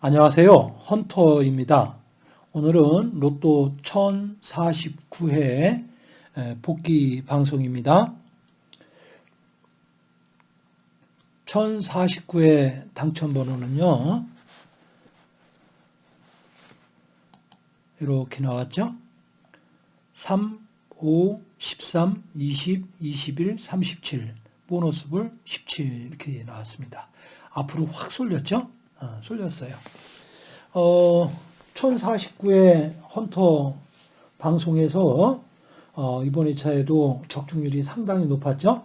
안녕하세요. 헌터입니다. 오늘은 로또 1049회 복귀 방송입니다. 1049회 당첨번호는요. 이렇게 나왔죠. 3, 5, 13, 20, 21, 37 보너스볼 17 이렇게 나왔습니다. 앞으로 확 쏠렸죠? 어, 쏠렸어요. 어, 1049회 헌터 방송에서 어, 이번 2차에도 적중률이 상당히 높았죠.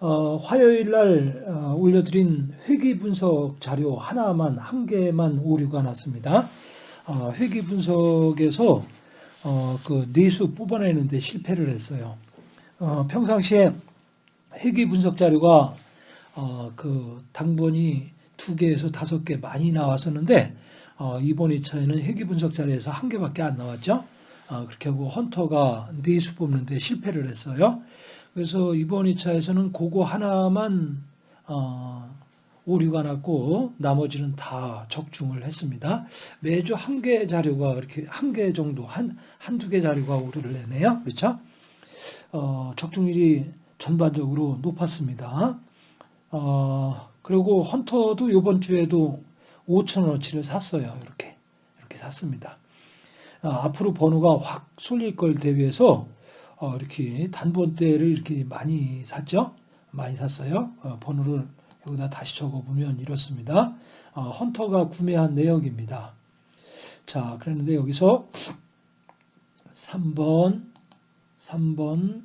어, 화요일 날 어, 올려드린 회귀 분석 자료 하나만 한 개만 오류가 났습니다. 어, 회귀 분석에서 어, 그 내수 뽑아내는데 실패를 했어요. 어, 평상시에 회귀 분석 자료가 어, 그 당번이 두 개에서 다섯 개 많이 나왔었는데 어, 이번 2차에는 회귀 분석 자료에서 한 개밖에 안 나왔죠. 어, 그렇게 하고 헌터가 네수 뽑는데 실패를 했어요. 그래서 이번 2차에서는 그거 하나만 어, 오류가 났고 나머지는 다 적중을 했습니다. 매주 한 개 자료가 이렇게 한 개 정도 한 한두 개 자료가 오류를 내네요. 그렇죠? 어, 적중률이 전반적으로 높았습니다. 어, 그리고 헌터도 이번 주에도 5천원어치를 샀어요. 이렇게 이렇게 샀습니다. 어, 앞으로 번호가 확 쏠릴 걸 대비해서 어, 이렇게 단번대를 이렇게 많이 샀죠. 많이 샀어요. 어, 번호를 여기다 다시 적어보면 이렇습니다. 어, 헌터가 구매한 내역입니다. 자, 그랬는데 여기서 3번, 3번,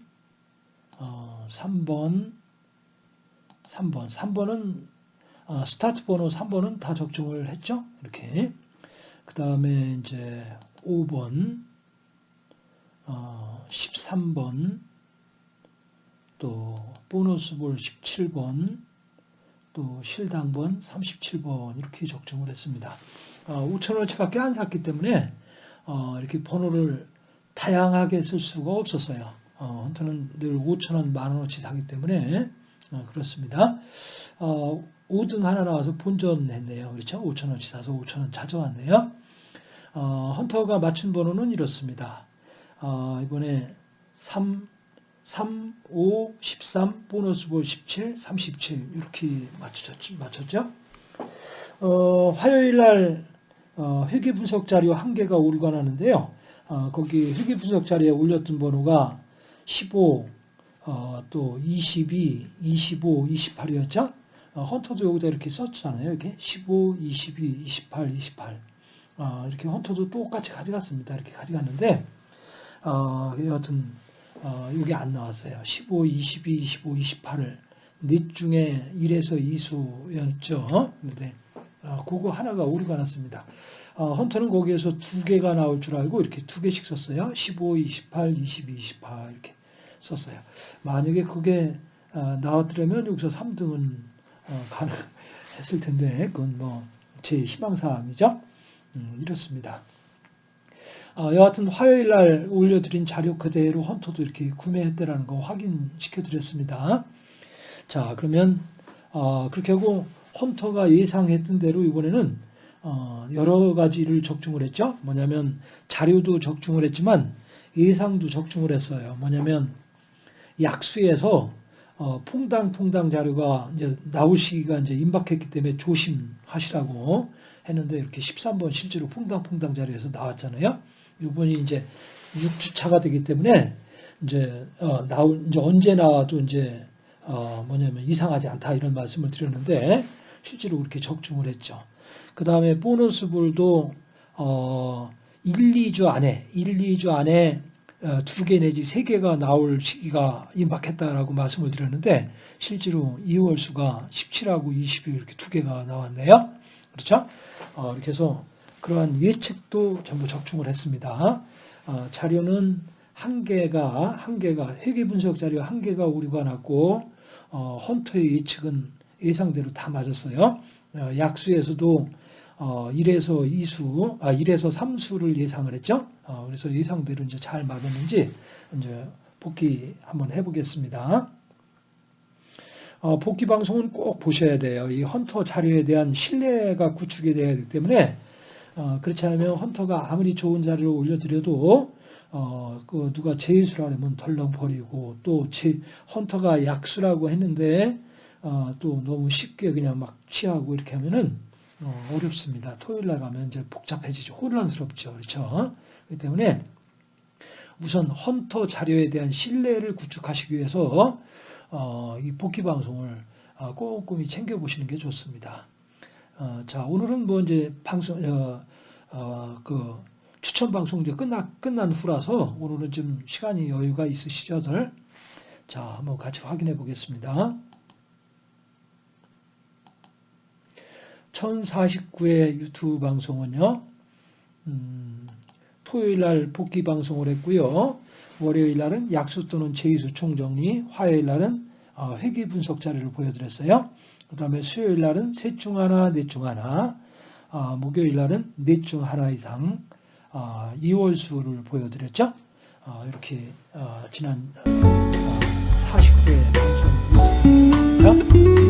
3번, 3번. 3번은 어, 스타트 번호 3번은 다 적중을 했죠. 이렇게. 그 다음에 이제 5번, 어, 13번, 또 보너스 볼 17번, 또 실당번 37번 이렇게 적중을 했습니다. 어, 5천원어치밖에 안 샀기 때문에 어, 이렇게 번호를 다양하게 쓸 수가 없었어요. 어, 헌터는 늘 5천원, 만원어치 사기 때문에 어, 그렇습니다. 어, 5등 하나 나와서 본전했네요. 그렇죠? 5천원치 사서 5천원 찾아왔네요. 어, 헌터가 맞춘 번호는 이렇습니다. 어, 이번에 3, 3, 5, 13, 보너스 볼 17, 37 이렇게 맞췄죠. 맞췄죠? 어, 화요일 날 어, 회계 분석 자료 한 개가 나는데요. 어, 거기 회계 분석 자료에 올렸던 번호가 15, 어, 또 22, 25, 28이었죠. 어, 헌터도 여기다 이렇게 썼잖아요. 이렇게 15, 22, 28, 28. 어, 이렇게 헌터도 똑같이 가져갔습니다. 이렇게 가져갔는데 어, 여하튼 어, 이게 안 나왔어요. 15, 22, 25, 28을 넷 중에 1에서 2수였죠. 근데 어, 그거 하나가 오류가 났습니다. 어, 헌터는 거기에서 두 개가 나올 줄 알고 이렇게 두 개씩 썼어요. 15, 28, 22, 28 이렇게. 썼어요. 만약에 그게 어, 나왔더라면 여기서 3등은 어, 가능했을 텐데 그건 뭐 제 희망사항이죠. 음, 이렇습니다. 어, 여하튼 화요일 날 올려드린 자료 그대로 헌터도 이렇게 구매했다라는 거 확인시켜 드렸습니다. 자, 그러면 어, 그렇게 하고 헌터가 예상했던 대로 이번에는 어, 여러 가지를 적중을 했죠. 뭐냐면 자료도 적중을 했지만 예상도 적중을 했어요. 뭐냐면 약수에서 어, 퐁당퐁당 자료가 이제 나올 시기가 이제 임박했기 때문에 조심하시라고 했는데 이렇게 13번 실제로 퐁당퐁당 자료에서 나왔잖아요. 이번이 이제 6주차가 되기 때문에 이제 어, 나올 이제 언제 나와도 이제 어, 뭐냐면 이상하지 않다 이런 말씀을 드렸는데 실제로 그렇게 적중을 했죠. 그 다음에 보너스 볼도 어, 1, 2주 안에 1, 2주 안에 어, 두개 내지 세 개가 나올 시기가 임박했다라고 말씀을 드렸는데 실제로 2월 수가 17하고 20이 이렇게 두 개가 나왔네요. 그렇죠? 어, 이렇게 해서 그러한 예측도 전부 적중을 했습니다. 어, 자료는 한 개가 한 개가 회계 분석 자료 한 개가 오류가 났고 어, 헌터의 예측은 예상대로 다 맞았어요. 어, 약수에서도 어, 1에서 2수, 아, 1에서 3수를 예상을 했죠. 어, 그래서 예상대로 이제 잘 맞았는지 이제 복귀 한번 해보겠습니다. 어, 복귀 방송은 꼭 보셔야 돼요. 이 헌터 자료에 대한 신뢰가 구축이 돼야 되기 때문에 어, 그렇지 않으면 헌터가 아무리 좋은 자료를 올려드려도 어, 그 누가 제수라면 덜렁 버리고 또 제, 헌터가 약수라고 했는데 어, 또 너무 쉽게 그냥 막 취하고 이렇게 하면은 어, 어렵습니다. 토요일 날 가면 이제 복잡해지죠. 혼란스럽죠. 그렇죠? 그렇기 때문에 우선 헌터 자료에 대한 신뢰를 구축하시기 위해서 어, 이 복귀 방송을 어, 꼼꼼히 챙겨 보시는 게 좋습니다. 어, 자 오늘은 뭐 이제 방송 어, 어, 그 추천 방송 이제 끝나 끝난 후라서 오늘은 좀 시간이 여유가 있으시죠들. 자 한번 같이 확인해 보겠습니다. 1049회 유튜브 방송은요. 음, 토요일 날 복귀 방송을 했고요. 월요일 날은 약수 또는 제이수 총정리, 화요일 날은 어, 회계 분석 자료를 보여드렸어요. 그 다음에 수요일 날은 셋 중 하나, 넷 중 하나, 어, 목요일 날은 넷 중 하나 이상, 2월 수를 어, 보여드렸죠. 이렇게 지난 40회 방송입니다.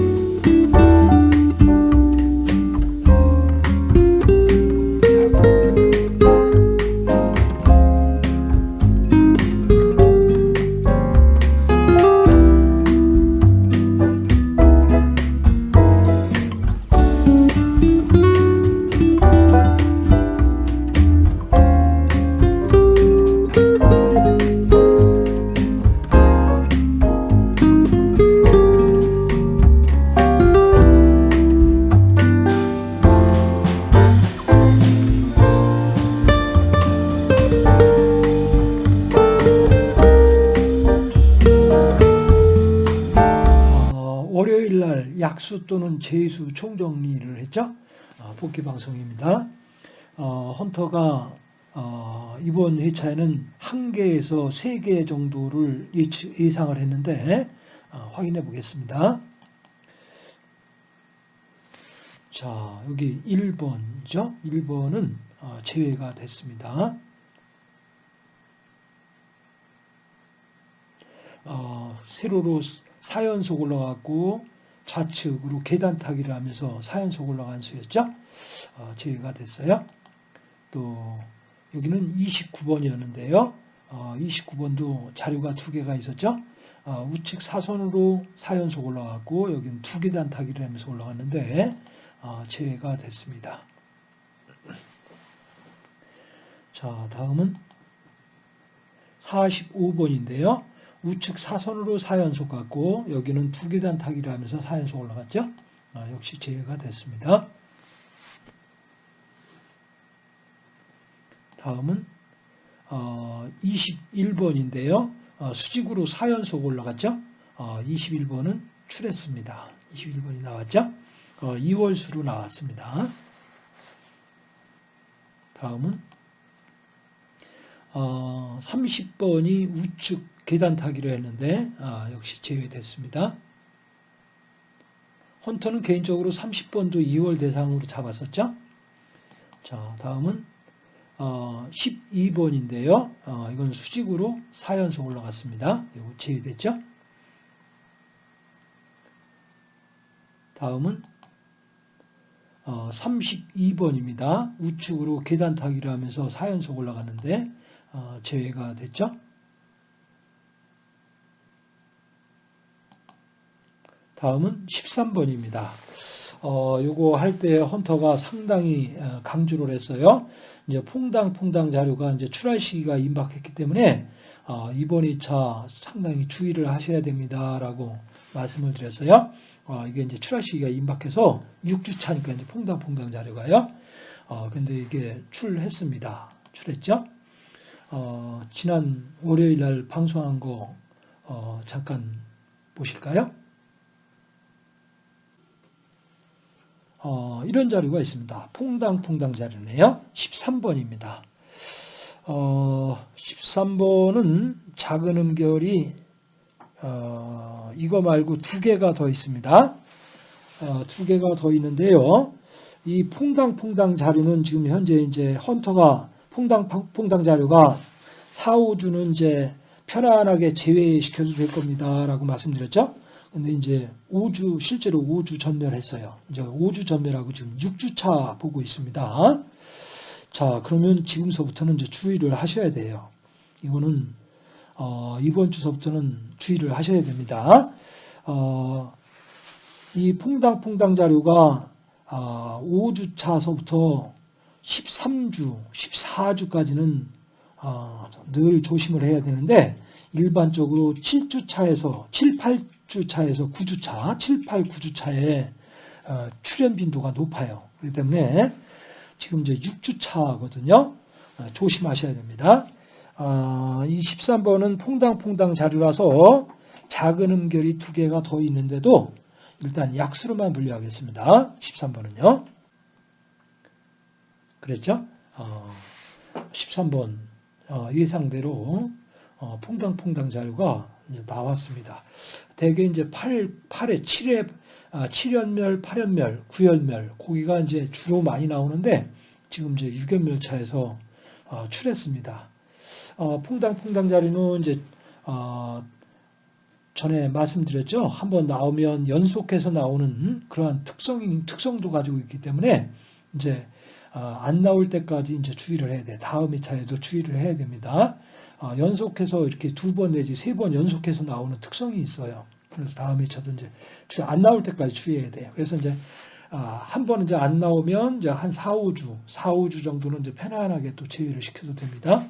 약수 또는 재수 총정리를 했죠. 어, 복귀 방송입니다. 어, 헌터가 어, 이번 회차에는 한 개에서 세 개 정도를 예상을 했는데 어, 확인해 보겠습니다. 자 여기 1번이죠. 1번은 어, 제외가 됐습니다. 어, 세로로 4연속 올라갔고 좌측으로 계단 타기를 하면서 4연속 올라간 수였죠. 어, 제외가 됐어요. 또 여기는 29번이었는데요. 어, 29번도 자료가 두 개가 있었죠. 어, 우측 사선으로 4연속 올라갔고 여기는 두 계단 타기를 하면서 올라갔는데 어, 제외가 됐습니다. 자 다음은 45번인데요. 우측 사선으로 4연속 갔고 여기는 두 계단 타기를 하면서 4연속 올라갔죠. 아, 역시 제외가 됐습니다. 다음은 어, 21번인데요. 어, 수직으로 4연속 올라갔죠. 어, 21번은 출했습니다. 21번이 나왔죠. 어, 2월수로 나왔습니다. 다음은 어, 30번이 우측 계단 타기로 했는데 아, 역시 제외됐습니다. 헌터는 개인적으로 30번도 2월 대상으로 잡았었죠. 자, 다음은 어, 12번인데요. 어, 이건 수직으로 4연속 올라갔습니다. 이거 제외됐죠. 다음은 어, 32번입니다. 우측으로 계단 타기를 하면서 4연속 올라갔는데 어, 제외가 됐죠. 다음은 13번입니다. 어, 요거 할 때 헌터가 상당히 어, 강조를 했어요. 이제 퐁당퐁당 자료가 이제 출할 시기가 임박했기 때문에 어, 이번 2차 상당히 주의를 하셔야 됩니다라고 말씀을 드렸어요. 어, 이게 이제 출할 시기가 임박해서 6주 차니까 이제 퐁당퐁당 자료가요. 어, 근데 이게 출했습니다. 출했죠? 어, 지난 월요일 날 방송한 거 어, 잠깐 보실까요? 어, 이런 자료가 있습니다. 퐁당퐁당 자료네요. 13번입니다. 어, 13번은 작은 음결이 어, 이거 말고 두 개가 더 있습니다. 어, 두 개가 더 있는데요. 이 퐁당퐁당 자료는 지금 현재 이제 헌터가 퐁당퐁당 자료가 4, 5주는 이제 편안하게 제외시켜도 될 겁니다 라고 말씀드렸죠. 근데 이제 5주 실제로 5주 전멸했어요. 이제 5주 전멸하고 지금 6주차 보고 있습니다. 자, 그러면 지금서부터는 이제 주의를 하셔야 돼요. 이거는 어, 이번 주서부터는 주의를 하셔야 됩니다. 어, 이 퐁당퐁당 자료가 어, 5주차서부터 13주, 14주까지는 어, 늘 조심을 해야 되는데 일반적으로 7주차에서 7, 8주차에서 9주차, 7, 8, 9주차에 어, 출현 빈도가 높아요. 그렇기 때문에 지금 이제 6주차거든요. 어, 조심하셔야 됩니다. 어, 이 13번은 퐁당퐁당 자료라서 작은 음결이 두 개가 더 있는데도 일단 약수로만 분류하겠습니다. 13번은요. 그랬죠? 어, 13번 어, 예상대로 어, 퐁당퐁당 자료가 나왔습니다. 대개 이제 8, 8에 7에 아, 7연멸, 8연멸, 9연멸 고기가 이제 주로 많이 나오는데 지금 이제 6연멸 차에서 어, 출했습니다. 어, 퐁당퐁당 자리는 이제 어, 전에 말씀드렸죠. 한번 나오면 연속해서 나오는 그러한 특성 특성도 가지고 있기 때문에 이제 어, 안 나올 때까지 이제 주의를 해야 돼. 다음 2차에도 주의를 해야 됩니다. 어, 연속해서 이렇게 두 번 내지 세 번 연속해서 나오는 특성이 있어요. 그래서 다음 2차도 이제 안 나올 때까지 주의해야 돼요. 그래서 이제 아, 한번 이제 안 나오면 이제 한 4, 5주, 4, 5주 정도는 이제 편안하게 또 제외를 시켜도 됩니다.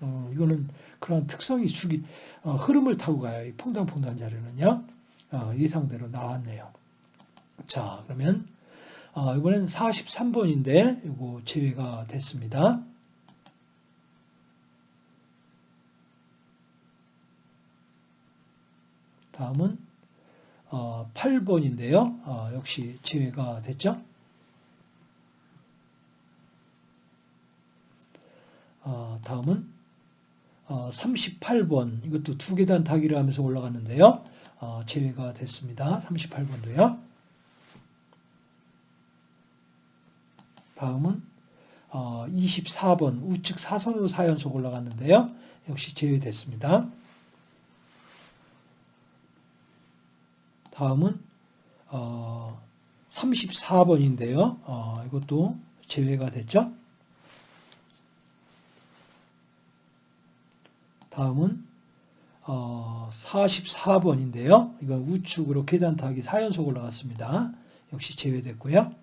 어, 이거는 그런 특성이 주기, 어, 흐름을 타고 가요. 이 퐁당퐁당 자료는요. 어, 예상대로 나왔네요. 자, 그러면 어, 이번엔 43번인데 이거 제외가 됐습니다. 다음은 어, 8번인데요. 어, 역시 제외가 됐죠. 어, 다음은 38번 이것도 두 계단 타기를 하면서 올라갔는데요. 제외가 됐습니다. 38번도요. 다음은 24번 우측 사선으로 4연속 올라갔는데요. 역시 제외됐습니다. 다음은 어, 34번인데요. 어, 이것도 제외가 됐죠. 다음은 어, 44번인데요. 이건 우측으로 계단 타기 4연속 올라갔습니다. 역시 제외됐고요.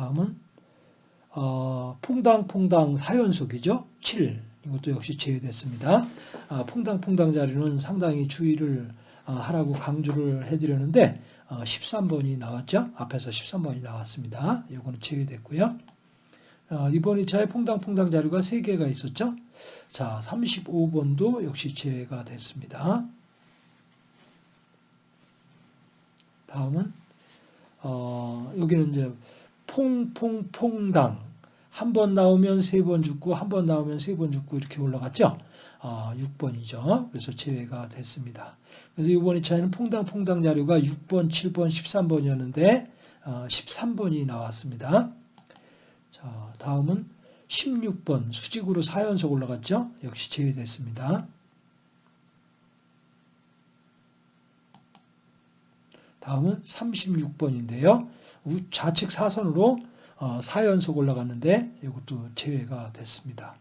다음은 어, 퐁당퐁당 4연속이죠. 7. 이것도 역시 제외됐습니다. 아, 퐁당퐁당 자리는 상당히 주의를 아, 하라고 강조를 해드렸는데 13번이 아, 나왔죠. 앞에서 13번이 나왔습니다. 이거는 제외됐고요. 이번 2차에 퐁당퐁당 자료가 3개가 있었죠. 자, 35번도 역시 제외가 됐습니다. 다음은 어, 여기는 이제 퐁퐁퐁당 한 번 나오면 세 번 죽고 한 번 나오면 세 번 죽고 이렇게 올라갔죠. 어, 6번이죠. 그래서 제외가 됐습니다. 그래서 이번 2차에는 퐁당퐁당 자료가 6번, 7번, 13번이었는데 어, 13번이 나왔습니다. 자, 다음은 16번 수직으로 4연속 올라갔죠. 역시 제외됐습니다. 다음은 36번인데요. 좌측 사선으로 4연속 어, 올라갔는데 이것도 제외가 됐습니다.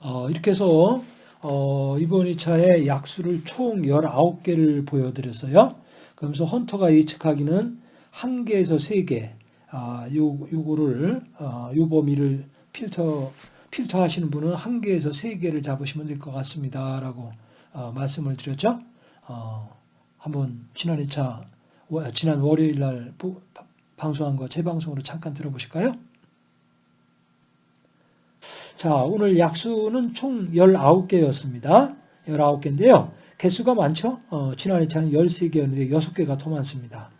어, 이렇게 해서 어, 이번 2차에 약수를 총 19개를 보여드렸어요. 그러면서 헌터가 예측하기는 1개에서 3개, 아, 요, 요거를, 아, 요 범위를 필터, 필터 하시는 분은 1개에서 3개를 잡으시면 될 것 같습니다. 라고 어, 말씀을 드렸죠. 어, 한번 지난 2차, 지난 월요일 날 방송한 거 재방송으로 잠깐 들어보실까요? 자, 오늘 약수는 총 19개였습니다. 19개인데요. 개수가 많죠? 어, 지난 2차는 13개였는데 6개가 더 많습니다.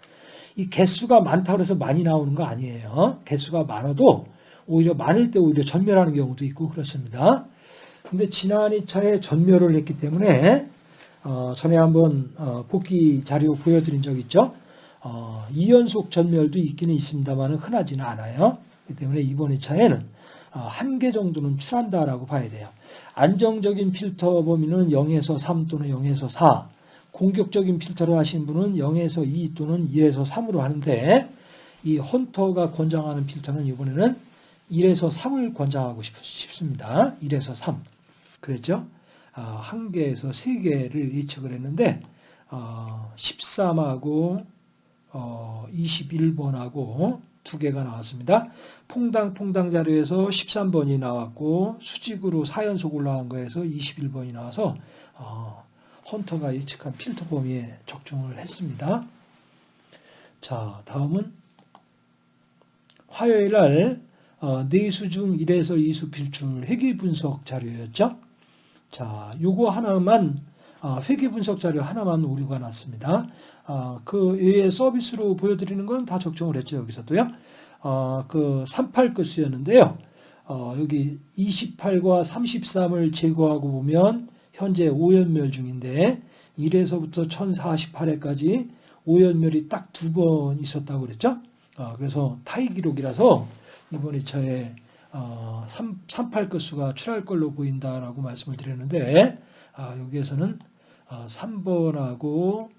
이 개수가 많다고 해서 많이 나오는 거 아니에요. 개수가 많아도 오히려 많을 때 오히려 전멸하는 경우도 있고 그렇습니다. 근데 지난 2차에 전멸을 했기 때문에 어, 전에 한번 어, 복귀 자료 보여드린 적 있죠. 어, 2연속 전멸도 있기는 있습니다만 흔하지는 않아요. 그렇기 때문에 이번 2차에는 어, 한개 정도는 출한다라고 봐야 돼요. 안정적인 필터 범위는 0에서 3 또는 0에서 4, 공격적인 필터를 하신 분은 0에서 2 또는 1에서 3으로 하는데 이 헌터가 권장하는 필터는 이번에는 1에서 3을 권장하고 싶, 습니다 1에서 3. 그랬죠? 아, 한 개에서 세 개를 예측을 했는데 어, 13하고 어, 21번하고 두 개가 나왔습니다. 퐁당퐁당 자료에서 13번이 나왔고 수직으로 4연속 올라간 거에서 21번이 나와서 어, 헌터가 예측한 필터 범위에 적중을 했습니다. 자, 다음은 화요일 날 어, 내수 중 1에서 2수 필출 회계 분석 자료였죠. 자, 요거 하나만 어, 회계 분석 자료 하나만 오류가 났습니다. 어, 그 외에 서비스로 보여드리는 건 다 적중을 했죠. 여기서도요. 어, 그 38끝이었는데요. 어, 여기 28과 33을 제거하고 보면 현재 5연멸 중인데 1에서부터 1048회까지 5연멸이 딱 두 번 있었다고 그랬죠. 어, 그래서 타이 기록이라서 이번 2차에 어, 3, 38끝수가 출할 걸로 보인다라고 말씀을 드렸는데 아, 여기에서는 어, 3번하고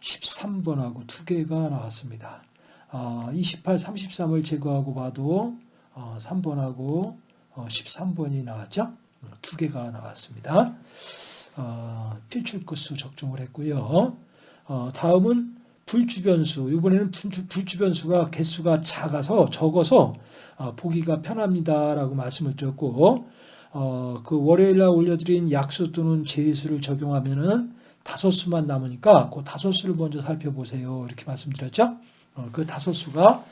13번하고 두 개가 나왔습니다. 어, 28, 33을 제거하고 봐도 어, 3번하고 어, 13번이 나왔죠. 두 개가 나왔습니다. 어, 필출 끝수 적중을 했고요. 어, 다음은 불주변수. 이번에는 불주변수가 개수가 작아서 적어서 어, 보기가 편합니다라고 말씀을 드렸고 어, 그 월요일 날 올려드린 약수 또는 제수를 적용하면은 다섯 수만 남으니까 그 다섯 수를 먼저 살펴보세요. 이렇게 말씀드렸죠. 어, 그 다섯 수가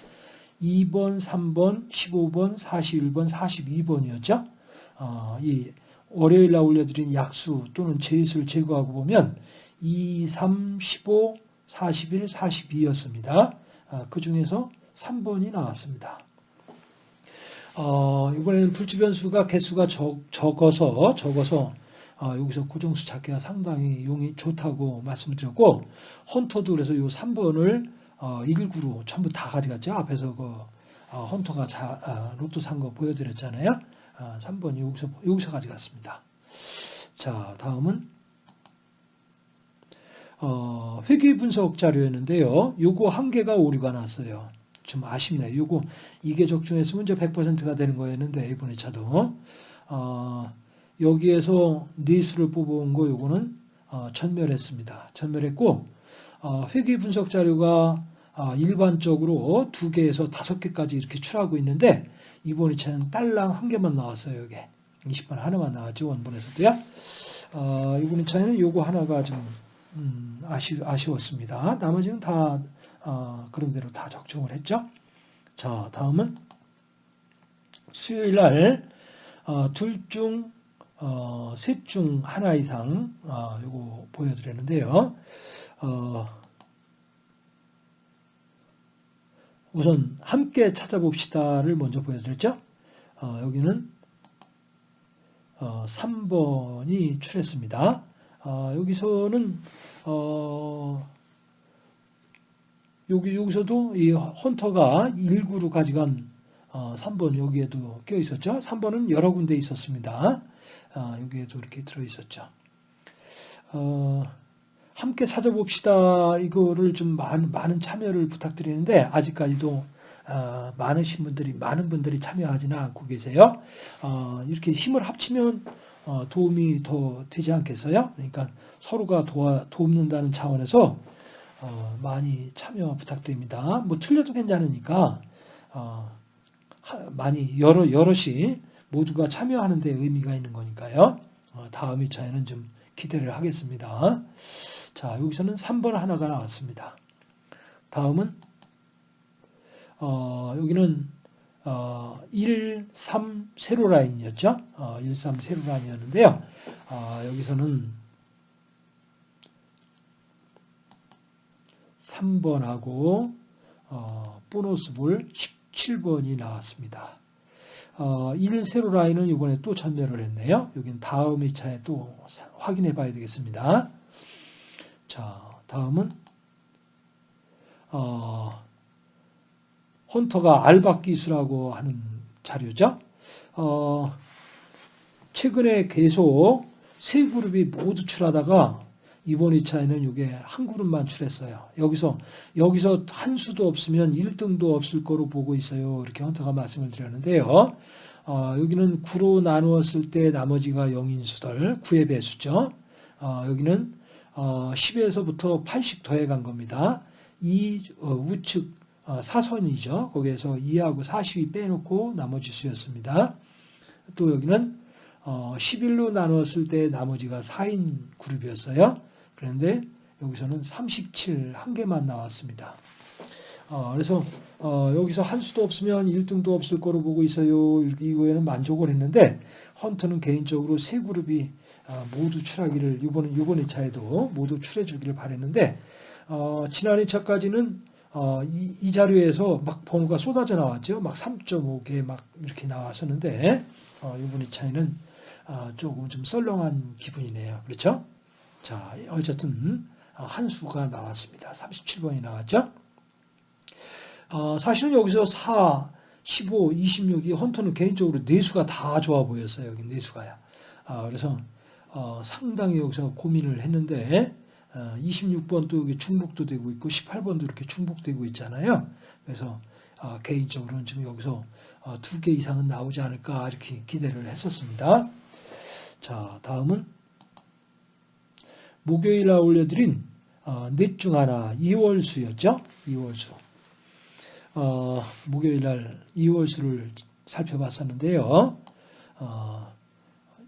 2번, 3번, 15번, 41번, 42번이었죠. 어, 이 월요일 날 올려드린 약수 또는 제수를 제거하고 보면 2, 3, 15, 41, 42였습니다. 어, 그 중에서 3번이 나왔습니다. 어, 이번에는 불주변수가 개수가 적, 적어서 적어서 어, 여기서 고정수 찾기가 상당히 용이 좋다고 말씀드렸고 헌터도 그래서 이 3번을 어, 1구로 전부 다 가져갔죠. 앞에서 그 어, 헌터가 자, 아, 로또 산 거 보여드렸잖아요. 아, 3번 여기서 여기서 가져갔습니다. 자 다음은 어, 회계 분석 자료였는데요. 요거 한 개가 오류가 났어요. 좀 아쉽네요. 요거 이게 적중했으면 이제 100%가 되는 거였는데 이번에 차도 어, 여기에서 네수를 뽑아온 거 요거는 어, 전멸했습니다. 전멸했고 어, 회계 분석 자료가 어, 일반적으로 두 개에서 다섯 개까지 이렇게 출하고 있는데 이번 2차는 딸랑 한 개만 나왔어요. 여기 20번 하나만 나왔죠. 원본에서도요. 어, 이번 2차에는 요거 하나가 좀 음, 아쉬, 아쉬웠습니다. 나머지는 다 어, 그런 대로 다 적중을 했죠. 자, 다음은 수요일 날 어, 둘중 어, 셋 중 하나 이상 어, 요거 보여드렸는데요. 어, 우선 함께 찾아봅시다를 먼저 보여드렸죠. 어, 여기는 어, 3번이 출했습니다. 어, 여기서는 어, 여기 여기서도 이 헌터가 1구로 가져간 어, 3번 여기에도 껴 있었죠. 3번은 여러 군데 있었습니다. 아, 여기에도 이렇게 들어 있었죠. 어, 함께 찾아봅시다. 이거를 좀 많은, 많은 참여를 부탁드리는데 아직까지도 어, 많으신 분들이 많은 분들이 참여하지는 않고 계세요. 어, 이렇게 힘을 합치면 어, 도움이 더 되지 않겠어요? 그러니까 서로가 도와 돕는다는 차원에서 어, 많이 참여 부탁드립니다. 뭐 틀려도 괜찮으니까 어, 많이 여러 여럿이 모두가 참여하는 데 의미가 있는 거니까요. 어, 다음 2차에는 좀 기대를 하겠습니다. 자, 여기서는 3번 하나가 나왔습니다. 다음은 어, 여기는 어, 1, 3 세로 라인이었죠. 어, 1, 3 세로 라인이었는데요. 어, 여기서는 3번하고 어, 보너스 볼 17번이 나왔습니다. 어, 1 세로 라인은 이번에 또 전멸을 했네요. 여긴 다음 2차에 또 확인해 봐야 되겠습니다. 자, 다음은 어, 헌터가 알박 기수라고 하는 자료죠. 어, 최근에 계속 세 그룹이 모두 출하다가 이번 2차에는 이게 한 그룹만 출했어요. 여기서 여기서 한 수도 없으면 1등도 없을 거로 보고 있어요. 이렇게 헌터가 말씀을 드렸는데요. 어, 여기는 9로 나누었을 때 나머지가 0인 수들 9의 배수죠. 어, 여기는 어, 10에서부터 80 더해간 겁니다. 이 어, 우측 어, 사선이죠. 거기에서 2하고 40이 빼놓고 나머지 수였습니다. 또 여기는 11로 어, 나눴을 때 나머지가 4인 그룹이었어요. 그런데 여기서는 37 한 개만 나왔습니다. 어, 그래서 여기서 한 수도 없으면 1등도 없을 거로 보고 있어요. 이거에는 만족을 했는데 헌터는 개인적으로 세 그룹이 모두 출하기를 이번 이번 2차에도 모두 출해 주기를 바랬는데 지난 2차까지는 어, 이, 이, 자료에서 막 번호가 쏟아져 나왔죠. 막 3.5개 막 이렇게 나왔었는데 어, 이분의 차이는 어, 조금 좀 썰렁한 기분이네요. 그렇죠? 자, 어쨌든 어, 한 수가 나왔습니다. 37번이 나왔죠. 어, 사실은 여기서 4, 15, 26이 헌터는 개인적으로 네수가 다 좋아 보였어요. 여기 네수가야. 아, 그래서 어, 상당히 여기서 고민을 했는데 26번도 어, 여기 중복도 되고 있고 18번도 이렇게 중복되고 있잖아요. 그래서 어, 개인적으로는 지금 여기서 어, 두개 이상은 나오지 않을까 이렇게 기대를 했었습니다. 자, 다음은 목요일 날 올려드린 넷 중 하나 2월수였죠. 2월수. 어, 목요일 날 2월수를 살펴봤었는데요. 어,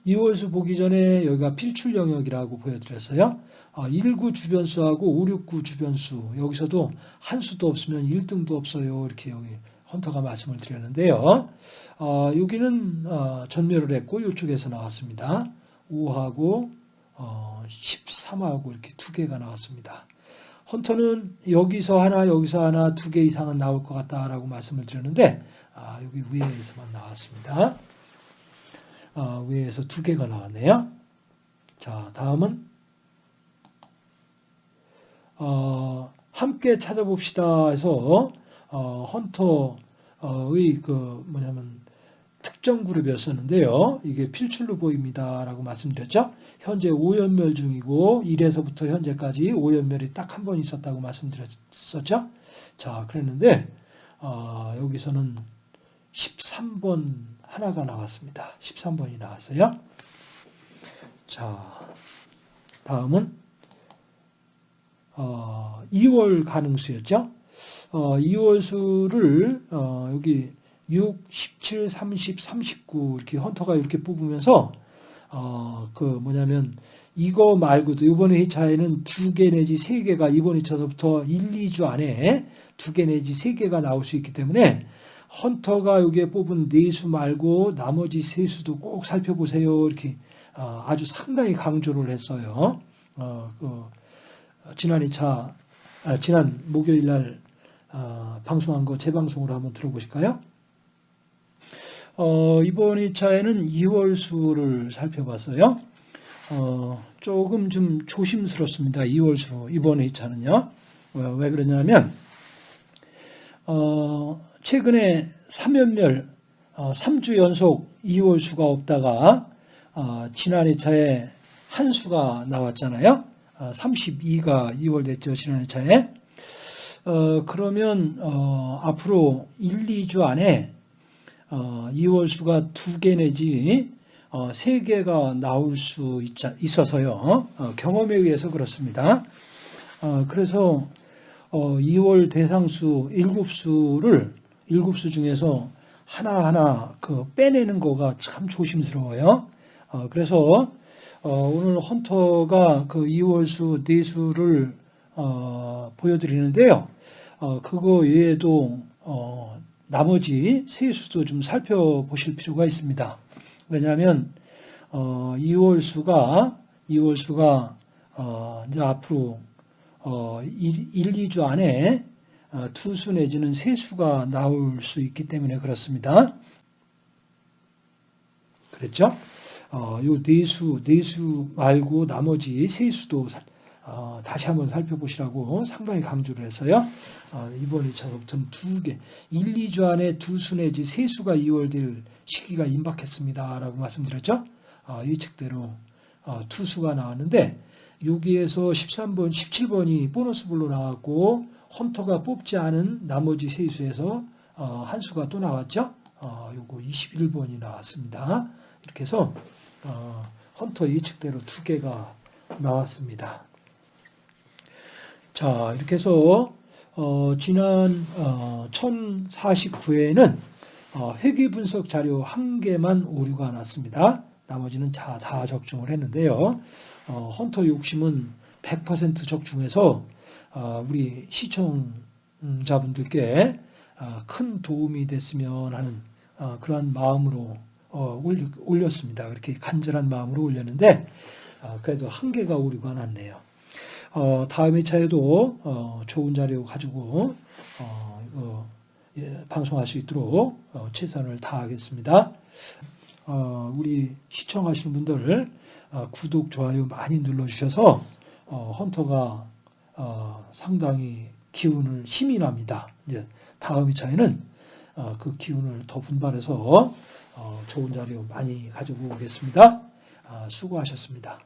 2월수 보기 전에 여기가 필출 영역이라고 보여드렸어요. 1구 아, 주변수하고 5, 6구 주변수 여기서도 한 수도 없으면 1등도 없어요. 이렇게 여기 헌터가 말씀을 드렸는데요. 어, 여기는 어, 전멸을 했고 이쪽에서 나왔습니다. 5하고 어, 13하고 이렇게 두 개가 나왔습니다. 헌터는 여기서 하나 여기서 하나 두 개 이상은 나올 것 같다라고 말씀을 드렸는데 아, 여기 위에서만 나왔습니다. 아, 위에서 두 개가 나왔네요. 자 다음은 어, 함께 찾아봅시다 해서 어, 헌터의 그 뭐냐면 특정 그룹이었었는데요. 이게 필출로 보입니다 라고 말씀드렸죠. 현재 5연멸 중이고 1에서부터 현재까지 5연멸이 딱 한 번 있었다고 말씀드렸었죠. 자, 그랬는데 어, 여기서는 13번 하나가 나왔습니다. 13번이 나왔어요. 자, 다음은 어, 2월 가능수였죠. 어, 2월 수를 어, 여기 6, 17, 30, 39 이렇게 헌터가 이렇게 뽑으면서 어, 그 뭐냐면 이거 말고도 이번 회차에는 두 개 내지 세 개가 이번 회차서부터 1, 2주 안에 두 개 내지 세 개가 나올 수 있기 때문에 헌터가 여기에 뽑은 네 수 말고 나머지 세 수도 꼭 살펴보세요. 이렇게 어, 아주 상당히 강조를 했어요. 어, 그 지난 2차, 아, 지난 목요일 날 어, 방송한 거 재방송으로 한번 들어보실까요? 어, 이번 2차에는 2월 수를 살펴봤어요. 어, 조금 좀 조심스럽습니다. 2월 수, 이번 2차는요. 어, 왜 그러냐면, 어, 최근에 3연멸, 3주 어, 연속 2월 수가 없다가, 어, 지난 2차에 한 수가 나왔잖아요. 32가 아, 2월 됐죠. 지난해 차에. 어, 그러면 어, 앞으로 1, 2주 안에 어, 2월 수가 두개 내지 어, 3개가 나올 수 있, 어서요 어, 경험에 의해서 그렇습니다. 어, 그래서 어, 2월 대상수 7수를 7수 중에서 하나하나 그 빼내는 거가 참 조심스러워요. 어, 그래서 어, 오늘 헌터가 그 2월수 내수를 어, 보여드리는데요. 어, 그거 외에도 어, 나머지 세 수도 좀 살펴보실 필요가 있습니다. 왜냐하면 2월수가 2월수가 어, 이제 앞으로 1, 2주 안에 투수 내지는 세 수가 나올 수 있기 때문에 그렇습니다. 그랬죠? 어, 요 내수, 내수 말고 나머지 세수도 사- 어, 다시 한번 살펴보시라고 상당히 강조를 했어요. 어, 이번 2차부터는 두 개, 1, 2주 안에 두 수 내지 세 수가 이월될 시기가 임박했습니다 라고 말씀드렸죠. 어, 예측대로 어, 투수가 나왔는데 여기에서 13번, 17번이 보너스 볼로 나왔고 헌터가 뽑지 않은 나머지 세 수에서 어, 한 수가 또 나왔죠. 어, 요거 21번이 나왔습니다. 이렇게 해서 어, 헌터 예측대로 두 개가 나왔습니다. 자, 이렇게 해서 어, 지난 어, 1049회에는 어, 회계 분석 자료 한 개만 오류가 났습니다. 나머지는 다, 다 적중을 했는데요. 어, 헌터 욕심은 100% 적중해서 어, 우리 시청자분들께 어, 큰 도움이 됐으면 하는 어, 그러한 마음으로 어, 올렸습니다. 그렇게 간절한 마음으로 올렸는데 어, 그래도 한 개가 오류가 났네요. 어, 다음 회차에도 어, 좋은 자료 가지고 어, 예, 방송할 수 있도록 어, 최선을 다하겠습니다. 어, 우리 시청하시는 분들 어, 구독, 좋아요 많이 눌러주셔서 어, 헌터가 어, 상당히 기운을 힘이 납니다. 이제 다음 회차에는 어, 그 기운을 더 분발해서 어, 좋은 자료 많이 가지고 오겠습니다. 아, 수고하셨습니다.